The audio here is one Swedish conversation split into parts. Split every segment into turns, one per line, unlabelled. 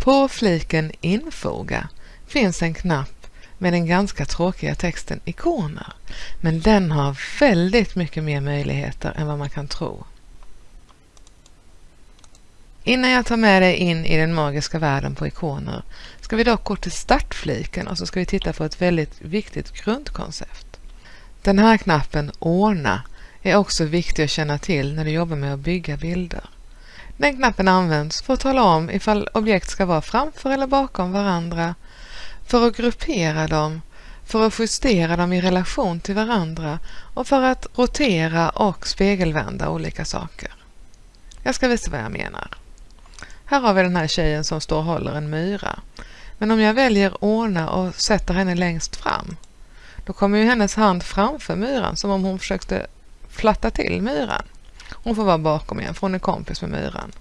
På fliken Infoga finns en knapp med den ganska tråkiga texten ikoner, men den har väldigt mycket mer möjligheter än vad man kan tro. Innan jag tar med dig in i den magiska världen på ikoner ska vi dock gå till startfliken och så ska vi titta på ett väldigt viktigt grundkoncept. Den här knappen Ordna är också viktig att känna till när du jobbar med att bygga bilder. Den knappen används för att tala om ifall objekt ska vara framför eller bakom varandra, för att gruppera dem, för att justera dem i relation till varandra och för att rotera och spegelvända olika saker. Jag ska visa vad jag menar. Här har vi den här tjejen som står och håller en myra. Men om jag väljer ordna och sätter henne längst fram, då kommer ju hennes hand framför myran som om hon försökte flatta till myran. Hon får vara bakom igen för hon är kompis med myran.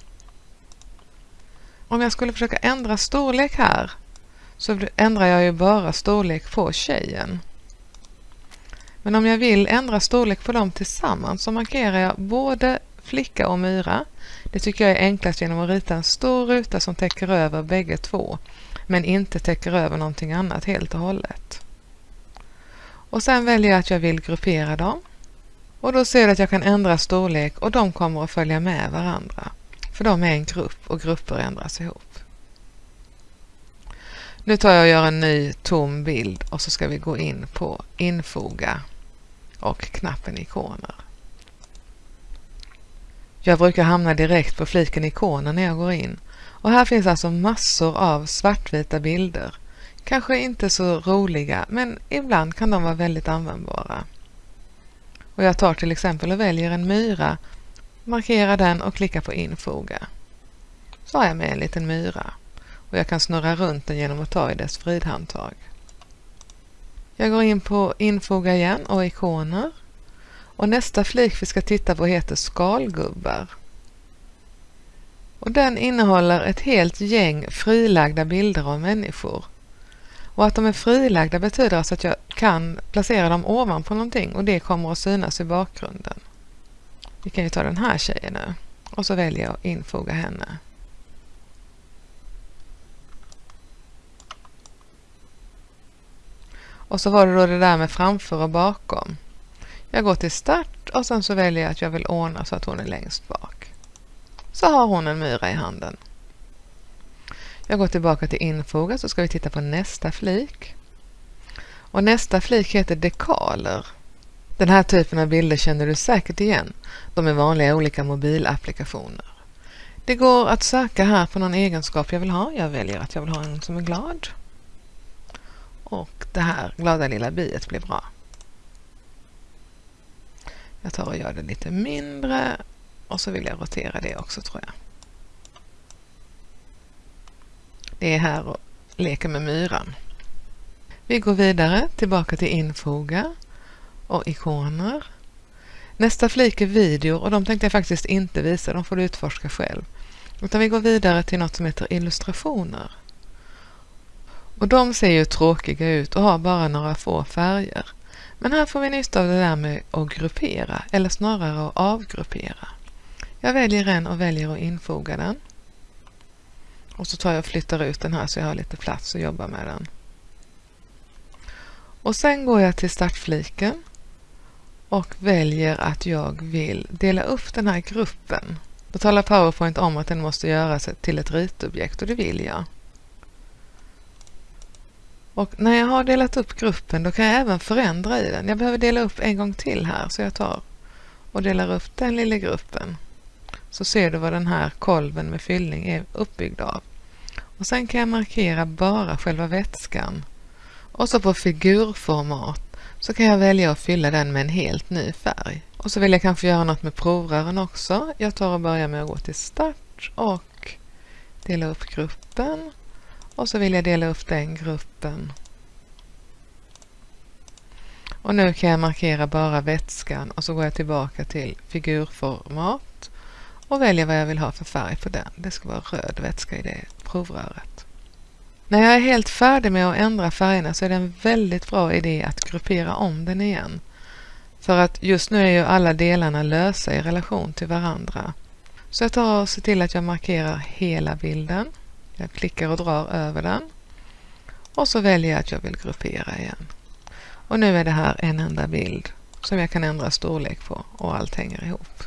Om jag skulle försöka ändra storlek här så ändrar jag ju bara storlek på tjejen. Men om jag vill ändra storlek på dem tillsammans så markerar jag både flicka och myra. Det tycker jag är enklast genom att rita en stor ruta som täcker över bägge två men inte täcker över någonting annat helt och hållet. Och sen väljer jag att jag vill gruppera dem. Och då ser du att jag kan ändra storlek och de kommer att följa med varandra. För de är en grupp och grupper ändras ihop. Nu tar jag och gör en ny tom bild och så ska vi gå in på infoga och knappen ikoner. Jag brukar hamna direkt på fliken ikoner när jag går in och här finns alltså massor av svartvita bilder. Kanske inte så roliga men ibland kan de vara väldigt användbara. Och jag tar till exempel och väljer en myra, markerar den och klickar på infoga. Så har jag med en liten myra och jag kan snurra runt den genom att ta i dess fridhandtag. Jag går in på infoga igen och ikoner och nästa flik vi ska titta på heter skalgubbar. Och den innehåller ett helt gäng frilagda bilder av människor. Och att de är frilagda betyder alltså att jag kan placera dem ovanpå någonting och det kommer att synas i bakgrunden. Vi kan ju ta den här tjejen nu och så väljer jag att infoga henne. Och så var det då det där med framför och bakom. Jag går till start och sen så väljer jag att jag vill ordna så att hon är längst bak. Så har hon en myra i handen. Jag går tillbaka till infoga så ska vi titta på nästa flik. Och nästa flik heter dekaler. Den här typen av bilder känner du säkert igen. De är vanliga i olika mobilapplikationer. Det går att söka här på någon egenskap jag vill ha. Jag väljer att jag vill ha en som är glad. Och det här glada lilla biet blir bra. Jag tar och gör det lite mindre och så vill jag rotera det också tror jag. Det är här och leker med myran. Vi går vidare tillbaka till infoga och ikoner. Nästa flik är video och de tänkte jag faktiskt inte visa, de får du utforska själv. Utan vi går vidare till något som heter illustrationer. Och de ser ju tråkiga ut och har bara några få färger. Men här får vi nytta av det där med att gruppera, eller snarare att avgruppera. Jag väljer en och väljer att infoga den. Och så tar jag och flyttar ut den här så jag har lite plats att jobba med den. Och sen går jag till startfliken och väljer att jag vill dela upp den här gruppen. Då talar PowerPoint om att den måste göras till ett ritobjekt och det vill jag. Och när jag har delat upp gruppen då kan jag även förändra i den. Jag behöver dela upp en gång till här så jag tar och delar upp den lilla gruppen. Så ser du vad den här kolven med fyllning är uppbyggd av. Och sen kan jag markera bara själva vätskan. Och så på figurformat så kan jag välja att fylla den med en helt ny färg. Och så vill jag kanske göra något med provrören också. Jag tar och börjar med att gå till start och dela upp gruppen och så vill jag dela upp den gruppen. Och nu kan jag markera bara vätskan och så går jag tillbaka till figurformat och väljer vad jag vill ha för färg på den. Det ska vara röd vätska i det provröret. När jag är helt färdig med att ändra färgerna så är det en väldigt bra idé att gruppera om den igen. För att just nu är ju alla delarna lösa i relation till varandra. Så jag tar och ser till att jag markerar hela bilden. Jag klickar och drar över den och så väljer jag att jag vill gruppera igen. Och nu är det här en enda bild som jag kan ändra storlek på och allt hänger ihop.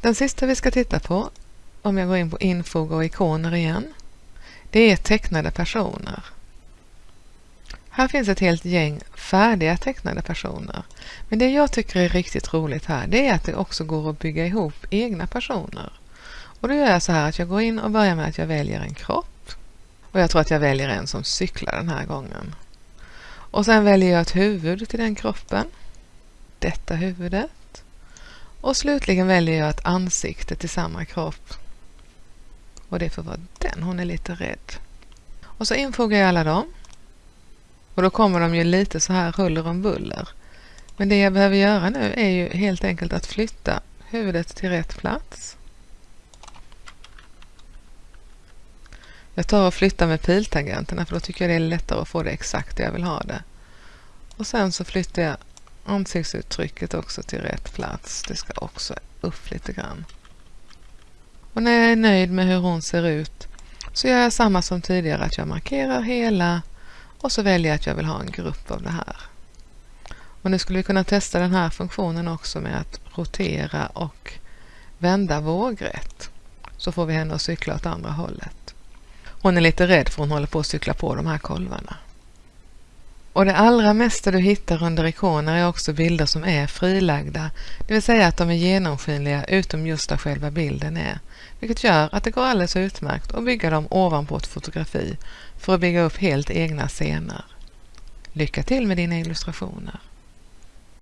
Den sista vi ska titta på, om jag går in på infog och ikoner igen, det är tecknade personer. Här finns ett helt gäng färdiga tecknade personer. Men det jag tycker är riktigt roligt här, det är att det också går att bygga ihop egna personer. Och då gör jag så här att jag går in och börjar med att jag väljer en kropp. Och jag tror att jag väljer en som cyklar den här gången. Och sen väljer jag ett huvud till den kroppen. Detta huvudet. Och slutligen väljer jag ett ansikte till samma kropp. Och det får vara den, hon är lite rädd. Och så infogar jag alla dem. Och då kommer de ju lite så här huller om buller. Men det jag behöver göra nu är ju helt enkelt att flytta huvudet till rätt plats. Jag tar och flyttar med piltangenterna för då tycker jag det är lättare att få det exakt där jag vill ha det. Och sen så flyttar jag ansiktsuttrycket också till rätt plats. Det ska också upp lite grann. Och när jag är nöjd med hur hon ser ut så gör jag samma som tidigare att jag markerar hela och så väljer jag att jag vill ha en grupp av det här. Och nu skulle vi kunna testa den här funktionen också med att rotera och vända vågrätt. Så får vi henne att cykla åt andra hållet. Hon är lite rädd för hon håller på att cykla på de här kolvarna. Och det allra mesta du hittar under ikoner är också bilder som är frilagda, det vill säga att de är genomskinliga utom just där själva bilden är, vilket gör att det går alldeles utmärkt att bygga dem ovanpå ett fotografi för att bygga upp helt egna scener. Lycka till med dina illustrationer!